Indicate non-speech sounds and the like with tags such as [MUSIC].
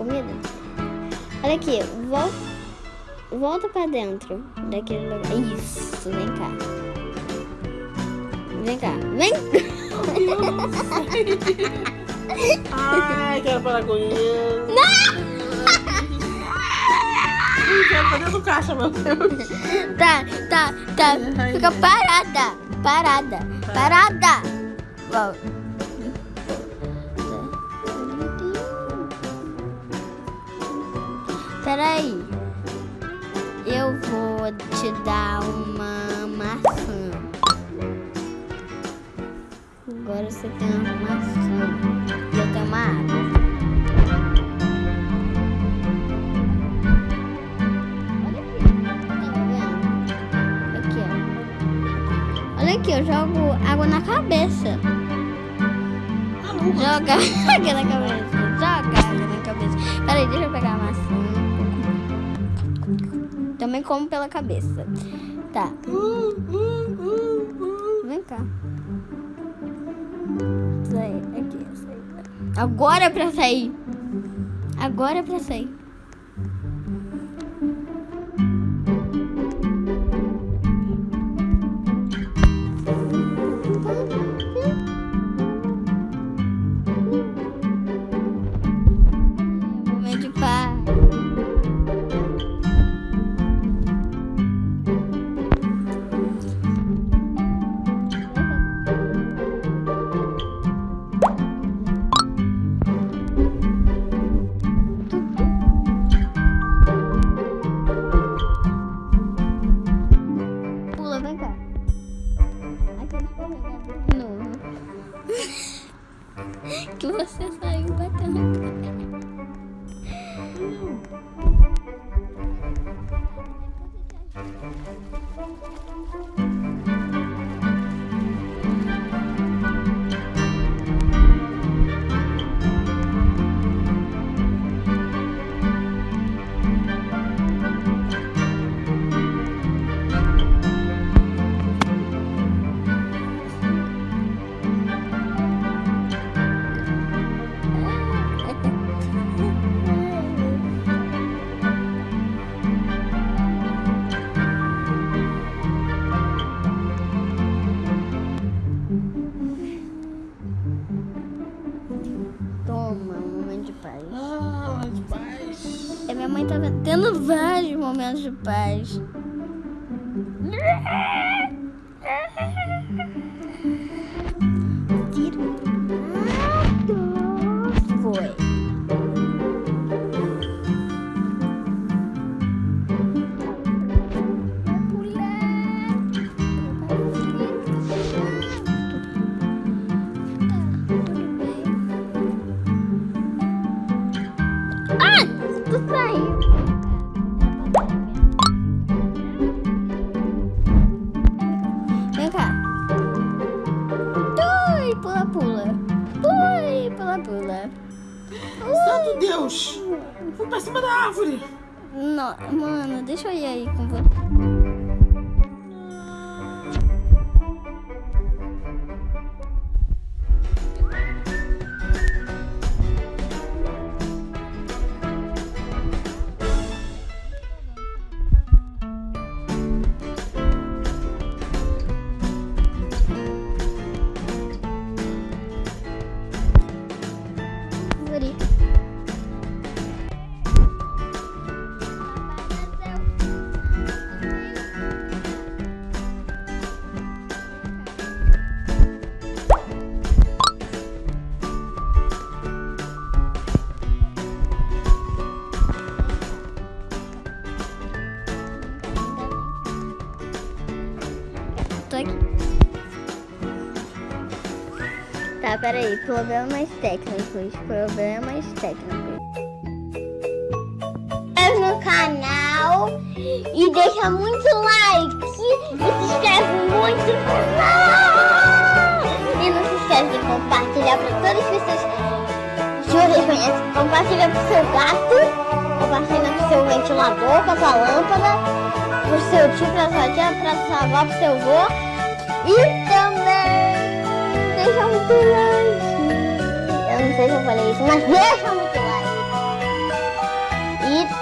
comida. Olha aqui, volta, volta pra dentro daquele lugar. Isso, vem cá. Vem cá, vem. Ai, quero parar com isso. Não! Quero fazer do caixa, meu Deus. Tá, tá, tá. Fica parada. Parada. Parada. Volta. Peraí. Eu vou te dar uma maçã. Agora você tem uma maçã. Eu tenho uma água. Olha aqui. Tá vendo? Aqui, ó. Olha aqui, eu jogo água na cabeça. Joga [LAUGHS] água na cabeça. Joga água na cabeça. Peraí, deixa eu pegar a maçã. Também como pela cabeça. Tá. Vem cá. Sai, aqui, sai. Agora é pra sair. Agora é pra sair. Yes, yes. Tendo vários momentos de paz. Tirado. Foi. Ui, pula, pula. Santo Deus. Fui pra cima da árvore. Não, mano, deixa eu ir aí com você. Everybody. Tá, peraí. Problemas técnicos. Problemas técnicos. no canal e deixa muito like e se inscreve muito. E não se esquece de compartilhar para todas as pessoas que vocês conhecem. Compartilha pro seu gato, compartilha pro seu ventilador, com a sua lâmpada, pro seu tio, pra sua tia, pra sua avó, pro seu avô. E também like. Eu não sei se eu falei isso, mas deixa muito like. E